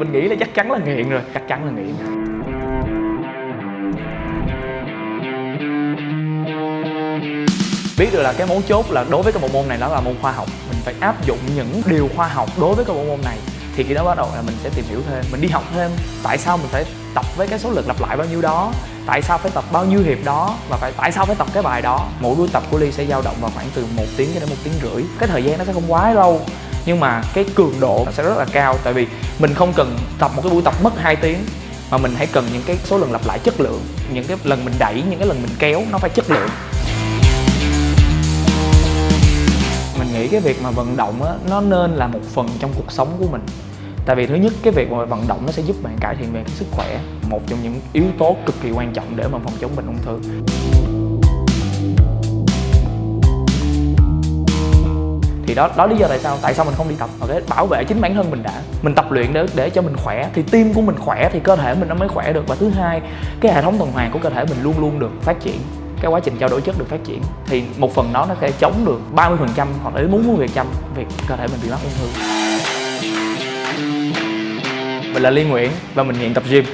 mình nghĩ là chắc chắn là nghiện rồi. Chắc chắn là nghiện. Biết được là cái mấu chốt là đối với cái bộ môn này nó là môn khoa học. Mình phải áp dụng những điều khoa học đối với cái bộ môn này. Thì khi đó bắt đầu là mình sẽ tìm hiểu thêm mình đi học thêm. Tại sao mình phải tập với cái số lượt lặp lại bao nhiêu đó? Tại sao phải tập bao nhiêu hiệp đó? Và phải tại sao phải tập cái bài đó? Mỗi buổi tập của ly sẽ dao động vào khoảng từ một tiếng cho đến một tiếng rưỡi. Cái thời gian nó sẽ không quá lâu nhưng mà cái cường độ sẽ rất là cao, tại vì mình không cần tập một cái buổi tập mất 2 tiếng, mà mình hãy cần những cái số lần lặp lại chất lượng, những cái lần mình đẩy, những cái lần mình kéo, nó phải chất lượng. Mình nghĩ cái việc mà vận động á, nó nên là một phần trong cuộc sống của mình. Tại vì thứ nhất, cái việc mà vận động nó sẽ giúp bạn cải thiện về cái sức khỏe, một trong những yếu tố cực kỳ quan trọng để mà phòng chống bệnh ung thư. Thì đó đó lý do tại sao tại sao mình không đi tập, ok? Bảo vệ chính bản thân mình đã. Mình tập luyện để để cho mình khỏe. Thì tim của mình khỏe thì cơ thể mình nó mới khỏe được. Và thứ hai, cái hệ thống tuần hoàn của cơ thể mình luôn luôn được phát triển. Cái quá trình trao đổi chất được phát triển. Thì một phần đó nó sẽ chống được 30% hoặc là đến 40% việc cơ thể mình bị mắc ung thư. Mình là Liên Nguyễn và mình nghiện tập gym.